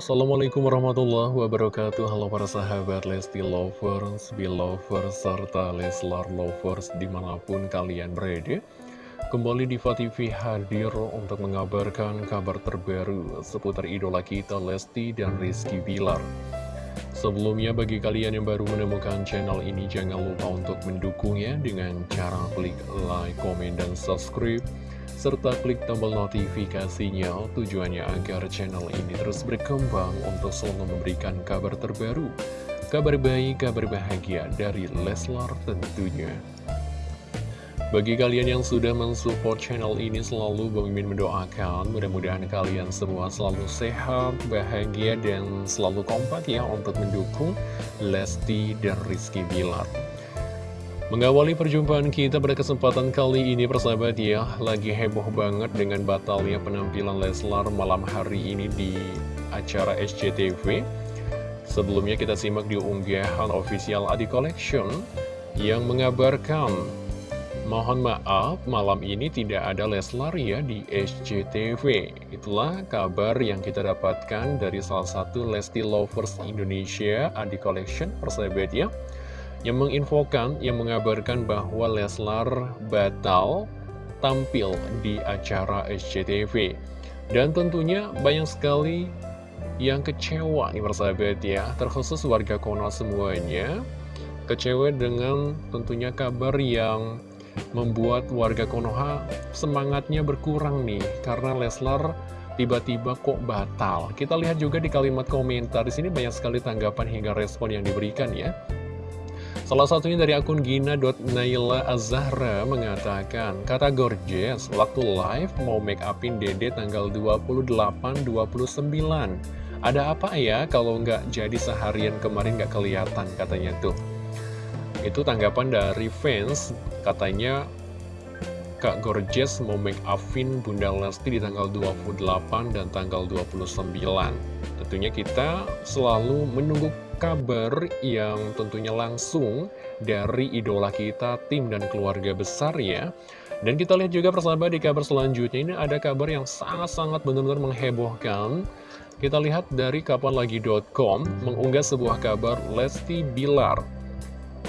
Assalamualaikum warahmatullahi wabarakatuh. Halo para sahabat Lesti Lovers, Belovers, serta Leslar Lovers di mana pun kalian berada. Kembali di TV hadir untuk mengabarkan kabar terbaru seputar idola kita Lesti dan Rizky Bilar. Sebelumnya bagi kalian yang baru menemukan channel ini jangan lupa untuk mendukungnya dengan cara klik like, komen, dan subscribe serta klik tombol notifikasinya tujuannya agar channel ini terus berkembang untuk selalu memberikan kabar terbaru, kabar baik, kabar bahagia dari Leslar tentunya. Bagi kalian yang sudah mensupport channel ini selalu Bang mendoakan mudah-mudahan kalian semua selalu sehat, bahagia, dan selalu kompak ya untuk mendukung Lesti dan Rizky Bilar. Mengawali perjumpaan kita pada kesempatan kali ini persahabat ya Lagi heboh banget dengan batalnya penampilan Leslar malam hari ini di acara SCTV Sebelumnya kita simak di unggahan official Adi Collection Yang mengabarkan Mohon maaf malam ini tidak ada Leslar ya di SCTV Itulah kabar yang kita dapatkan dari salah satu Lesti Lovers Indonesia Adi Collection persahabat ya yang menginfokan, yang mengabarkan bahwa Leslar batal tampil di acara SCTV. Dan tentunya banyak sekali yang kecewa nih persahabat ya, terkhusus warga Konoha semuanya. Kecewa dengan tentunya kabar yang membuat warga Konoha semangatnya berkurang nih, karena Leslar tiba-tiba kok batal. Kita lihat juga di kalimat komentar, di sini banyak sekali tanggapan hingga respon yang diberikan ya. Salah satunya dari akun gina.naila azahra mengatakan, kata Gorgeous, waktu live mau make upin dede tanggal 28-29. Ada apa ya kalau nggak jadi seharian kemarin nggak kelihatan katanya tuh. Itu tanggapan dari fans, katanya Kak Gorgeous mau make upin Bunda Lesti di tanggal 28 dan tanggal 29. Tentunya kita selalu menunggu kabar yang tentunya langsung dari idola kita, tim dan keluarga besar ya. Dan kita lihat juga persahabat di kabar selanjutnya ini ada kabar yang sangat-sangat benar-benar menghebohkan. Kita lihat dari kapanlagi.com mengunggah sebuah kabar Lesti Bilar.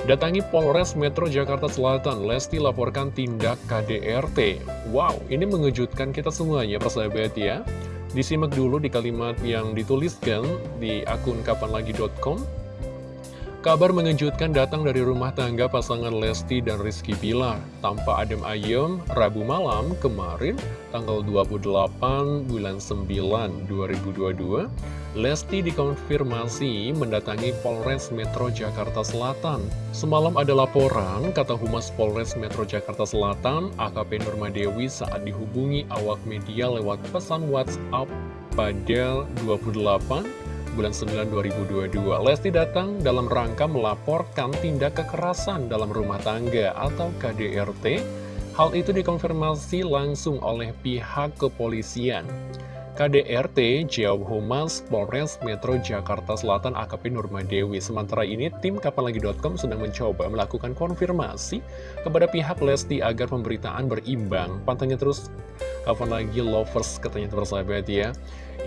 Datangi Polres Metro Jakarta Selatan, Lesti laporkan tindak KDRT. Wow, ini mengejutkan kita semuanya persahabat ya. Disimak dulu di kalimat yang dituliskan di akun kapanlagi.com. Kabar mengejutkan datang dari rumah tangga pasangan Lesti dan Rizky Pilar. Tanpa adem ayem, Rabu malam kemarin, tanggal 28 bulan 9 2022, Lesti dikonfirmasi mendatangi Polres Metro Jakarta Selatan. Semalam ada laporan, kata Humas Polres Metro Jakarta Selatan, AKP Nurmadewi saat dihubungi awak media lewat pesan WhatsApp pada 28 bulan 9 2022. Lesti datang dalam rangka melaporkan tindak kekerasan dalam rumah tangga atau KDRT. Hal itu dikonfirmasi langsung oleh pihak kepolisian. KDRT jawab Humas Polres Metro Jakarta Selatan AKP Nurmadewi. Sementara ini, tim Kapalagi.com sedang mencoba melakukan konfirmasi kepada pihak Lesti agar pemberitaan berimbang. Pantangnya terus kapan lagi lovers katanya tersahabat ya.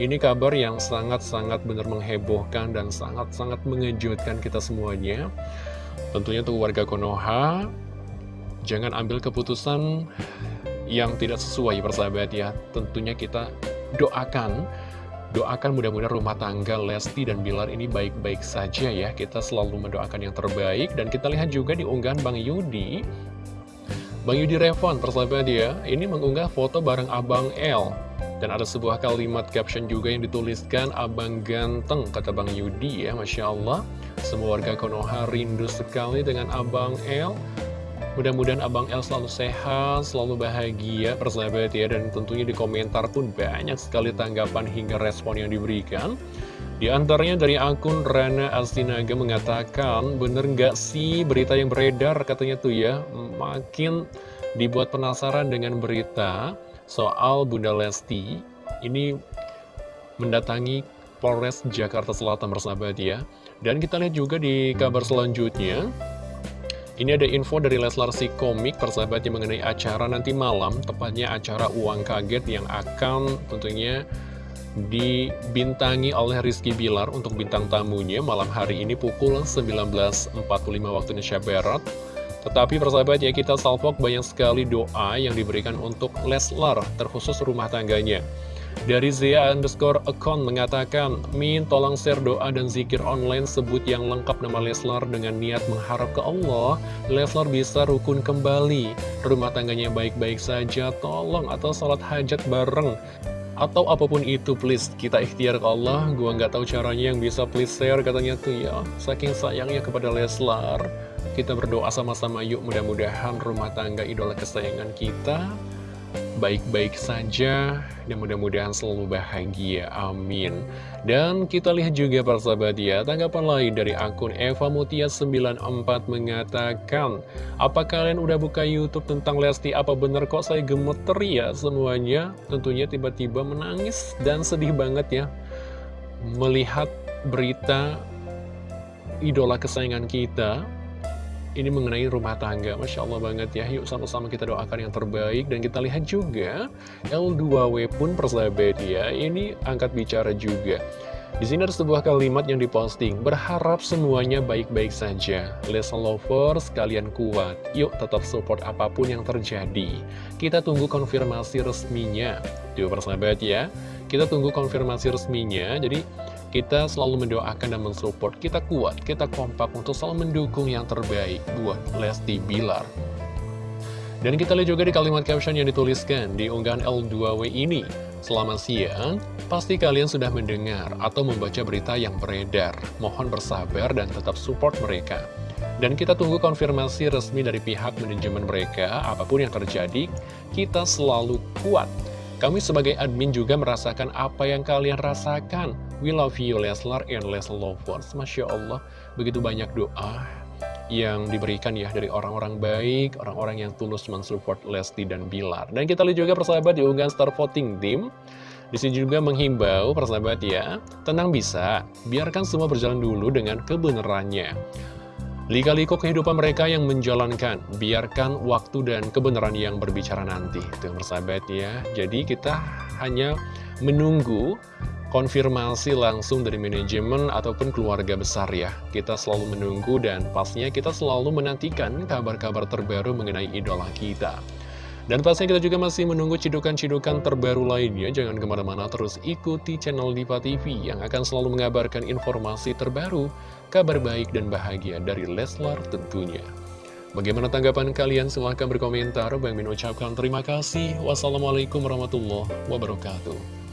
Ini kabar yang sangat-sangat benar menghebohkan dan sangat-sangat mengejutkan kita semuanya. Tentunya untuk warga Konoha, jangan ambil keputusan yang tidak sesuai persahabat ya. Tentunya kita doakan. Doakan mudah-mudahan rumah tangga Lesti dan Bilar ini baik-baik saja ya. Kita selalu mendoakan yang terbaik. Dan kita lihat juga di unggahan Bang Yudi. Bang Yudi Revon, persahabat ya Ini mengunggah foto bareng Abang L. Dan ada sebuah kalimat caption juga yang dituliskan Abang ganteng, kata Bang Yudi ya Masya Allah. Semua warga Konoha rindu sekali dengan Abang L Mudah-mudahan Abang El selalu sehat, selalu bahagia, persahabat ya. Dan tentunya di komentar pun banyak sekali tanggapan hingga respon yang diberikan. Di antaranya dari akun Rana Astinaga mengatakan, bener nggak sih berita yang beredar katanya tuh ya, makin dibuat penasaran dengan berita soal Bunda Lesti. Ini mendatangi Polres Jakarta Selatan bersahabat ya. Dan kita lihat juga di kabar selanjutnya, ini ada info dari Leslar si komik persahabatnya mengenai acara nanti malam, tepatnya acara uang kaget yang akan tentunya dibintangi oleh Rizky Bilar untuk bintang tamunya malam hari ini pukul 19.45 waktu Indonesia Barat. Tetapi persahabat ya kita salvok banyak sekali doa yang diberikan untuk Leslar terkhusus rumah tangganya. Dari Zia underscore account mengatakan, Min tolong share doa dan zikir online sebut yang lengkap nama Leslar dengan niat mengharap ke Allah, Leslar bisa rukun kembali, rumah tangganya baik-baik saja, tolong atau salat hajat bareng. Atau apa pun itu please, kita ikhtiar ke Allah, gua nggak tahu caranya yang bisa please share katanya tuh ya, saking sayangnya kepada Leslar. Kita berdoa sama-sama yuk mudah-mudahan rumah tangga idola kesayangan kita baik-baik saja dan mudah-mudahan selalu bahagia, amin. Dan kita lihat juga persahabat ya tanggapan lain dari akun Eva Mutia 94 mengatakan apa kalian udah buka youtube tentang Lesti? Apa bener kok saya gemeter ya semuanya? Tentunya tiba-tiba menangis dan sedih banget ya. Melihat berita idola kesayangan kita ini mengenai rumah tangga. Masya Allah banget ya. Yuk sama-sama kita doakan yang terbaik. Dan kita lihat juga L2W pun persahabat ya. Ini angkat bicara juga. Di sini ada sebuah kalimat yang diposting. Berharap semuanya baik-baik saja. Lesson lovers, kalian kuat. Yuk tetap support apa pun yang terjadi. Kita tunggu konfirmasi resminya. Tuh persahabat ya. Kita tunggu konfirmasi resminya. Jadi kita selalu mendoakan dan mensupport, kita kuat, kita kompak untuk selalu mendukung yang terbaik buat Lesti Bilar. Dan kita lihat juga di kalimat caption yang dituliskan di unggahan L2W ini. Selamat siang, pasti kalian sudah mendengar atau membaca berita yang beredar. Mohon bersabar dan tetap support mereka. Dan kita tunggu konfirmasi resmi dari pihak manajemen mereka, apa pun yang terjadi, kita selalu kuat kami sebagai admin juga merasakan apa yang kalian rasakan. We love you Leslar and Leslar Lovers. Masya Allah, begitu banyak doa yang diberikan ya dari orang-orang baik, orang-orang yang tulus mensupport Lesti dan Bilar. Dan kita lihat juga persahabat di unggahan Star Voting Team. Di sini juga menghimbau persahabat ya, tenang bisa, biarkan semua berjalan dulu dengan kebenarannya. Lika-liku kehidupan mereka yang menjalankan, biarkan waktu dan kebenaran yang berbicara nanti. Itu yang bersahabat ya. Jadi kita hanya menunggu konfirmasi langsung dari manajemen ataupun keluarga besar ya. Kita selalu menunggu dan pastinya kita selalu menantikan kabar-kabar terbaru mengenai idola kita. Dan pastinya kita juga masih menunggu cidukan-cidukan terbaru lainnya. Jangan ke mana-mana terus ikuti channel Diva TV yang akan selalu mengabarkan informasi terbaru, kabar baik dan bahagia dari Leslar tentunya. Bagaimana tanggapan kalian? Silahkan berkomentar. Bang Min ucapkan terima kasih. Wassalamualaikum warahmatullahi wabarakatuh.